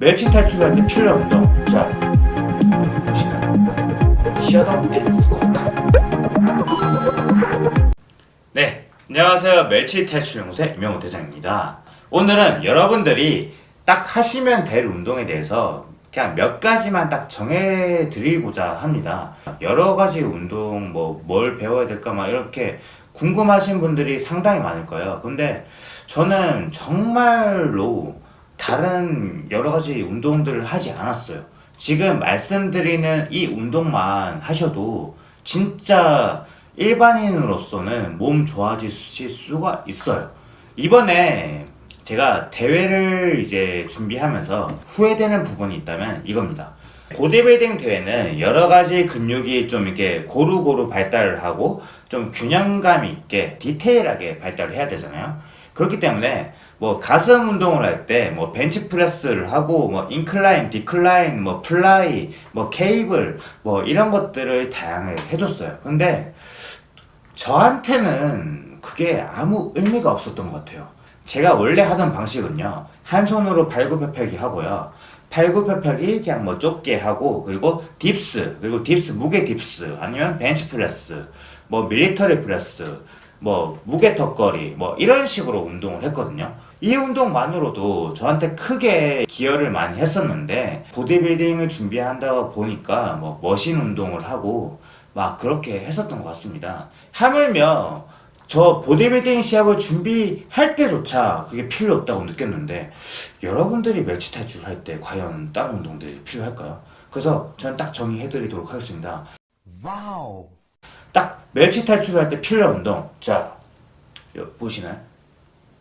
탈출할 때 필요 운동 자 보시면 shut up and squat 네 안녕하세요. 멸치 탈출 연구소의 이명호 대장입니다. 오늘은 여러분들이 딱 하시면 될 운동에 대해서 그냥 몇 가지만 딱 정해 드리고자 합니다. 여러 가지 운동 뭐 뭘 배워야 될까 막 이렇게 궁금하신 분들이 상당히 많을 거예요. 근데 저는 정말로 다른 여러 가지 운동들을 하지 않았어요. 지금 말씀드리는 이 운동만 하셔도 진짜 일반인으로서는 몸 좋아지실 수가 있어요. 이번에 제가 대회를 이제 준비하면서 후회되는 부분이 있다면 이겁니다. 보디빌딩 대회는 여러 가지 근육이 좀 이렇게 고루고루 발달을 하고 좀 균형감 있게 디테일하게 발달을 해야 되잖아요. 그렇기 때문에 뭐 가슴 운동을 할 때 뭐 벤치 프레스를 하고 뭐 incline, decline, 뭐 fly, 뭐 케이블 뭐 이런 것들을 다양하게 해줬어요. 근데 저한테는 그게 아무 의미가 없었던 것 같아요. 제가 원래 하던 방식은요. 한 손으로 팔굽혀펴기 하고요. 팔굽혀펴기 그냥 뭐 좁게 하고 그리고 dips 그리고 dips 무게 dips 아니면 벤치 프레스 뭐 밀리터리 프레스 뭐 무게 턱걸이 뭐 이런 식으로 운동을 했거든요 이 운동만으로도 저한테 크게 기여를 많이 했었는데 보디빌딩을 준비한다 보니까 뭐 머신 운동을 하고 막 그렇게 했었던 것 같습니다 하물며 저 보디빌딩 시합을 준비할 때조차 그게 필요 없다고 느꼈는데 여러분들이 멸치 탈출 할 때 과연 다른 운동들이 필요할까요? 그래서 저는 딱 정의해 드리도록 하겠습니다 와우. 딱 멸치 탈출할 때 필요 운동. 자 보시나요?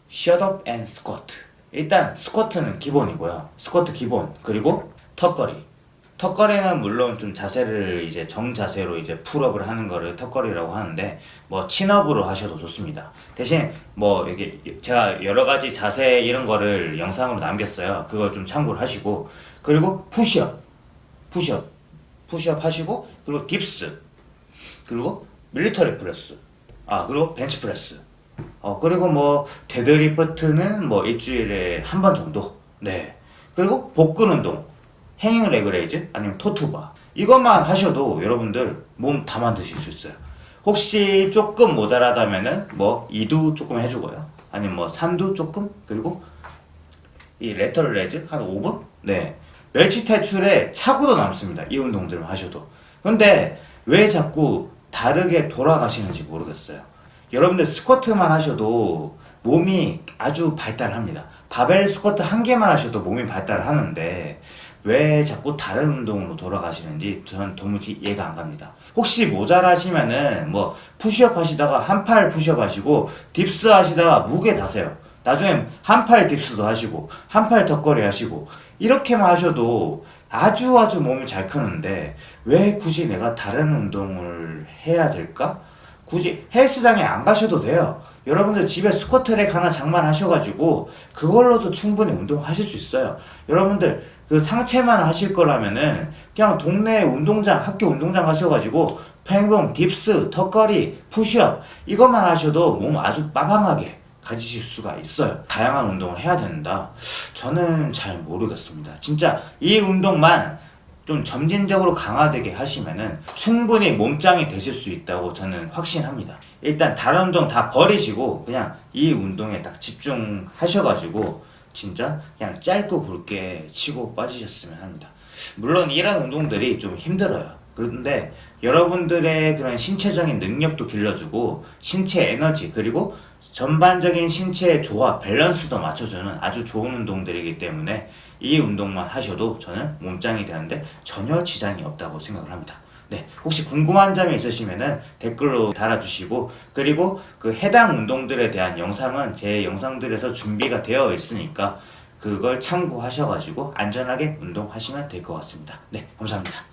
shut up and squat 일단 스쿼트는 기본이고요. 스쿼트 기본. 그리고 턱걸이. 턱걸이는 물론 좀 자세를 이제 정자세로 이제 pull-up을 하는 거를 턱걸이라고 하는데 뭐 chin-up으로 하셔도 좋습니다. 대신 뭐 이게 제가 여러 가지 자세 이런 거를 영상으로 남겼어요. 그걸 좀 참고를 하시고. 그리고 푸시업 푸시업 푸시업 하시고 그리고 dips 그리고 military press. 아 그리고 벤치 프레스. 어 그리고 뭐 데드리프트는 뭐 일주일에 한 번 정도. 네. 그리고 복근 운동 hanging leg raise 아니면 toe to bar. 이것만 하셔도 여러분들 몸 다 만드실 수 있어요. 혹시 조금 모자라다면은 뭐 2두 조금 해주고요. 아니면 뭐 3두 조금 그리고 이 lateral raise 한 5분? 네. 멸치 탈출에 차고도 남습니다. 이 운동들만 하셔도. 근데 왜 자꾸 다르게 돌아가시는지 모르겠어요. 여러분들 스쿼트만 하셔도 몸이 아주 발달합니다. 바벨 스쿼트 한 개만 하셔도 몸이 발달하는데 왜 자꾸 다른 운동으로 돌아가시는지 저는 도무지 이해가 안 갑니다. 혹시 모자라시면은 뭐 푸시업 하시다가 한 팔 푸시업 하시고 dips 하시다가 무게 다세요. 나중에 한 팔 dips도 하시고 한 팔 턱걸이 하시고 이렇게만 하셔도 아주 아주 몸이 잘 크는데 왜 굳이 내가 다른 운동을 해야 될까? 굳이 헬스장에 안 가셔도 돼요. 여러분들 집에 squat rack 하나 장만하셔가지고 그걸로도 충분히 운동하실 수 있어요. 여러분들 그 상체만 하실 거라면은 그냥 동네 운동장, 학교 운동장 가셔가지고 평행봉, dips, 턱걸이, 푸시업 이것만 하셔도 몸 아주 빠방하게 가지실 수가 있어요. 다양한 운동을 해야 된다. 저는 잘 모르겠습니다. 진짜 이 운동만 좀 점진적으로 강화되게 하시면은 충분히 몸짱이 되실 수 있다고 저는 확신합니다. 일단 다른 운동 다 버리시고 그냥 이 운동에 딱 집중하셔가지고 진짜 그냥 짧고 굵게 치고 빠지셨으면 합니다. 물론 이런 운동들이 좀 힘들어요. 그런데 여러분들의 그런 신체적인 능력도 길러주고 신체 에너지 그리고 전반적인 신체의 조화, 밸런스도 맞춰주는 아주 좋은 운동들이기 때문에 이 운동만 하셔도 저는 몸짱이 되는데 전혀 지장이 없다고 생각을 합니다. 네, 혹시 궁금한 점이 있으시면 댓글로 달아주시고 그리고 그 해당 운동들에 대한 영상은 제 영상들에서 준비가 되어 있으니까 그걸 참고하셔가지고 안전하게 운동하시면 될 것 같습니다. 네, 감사합니다.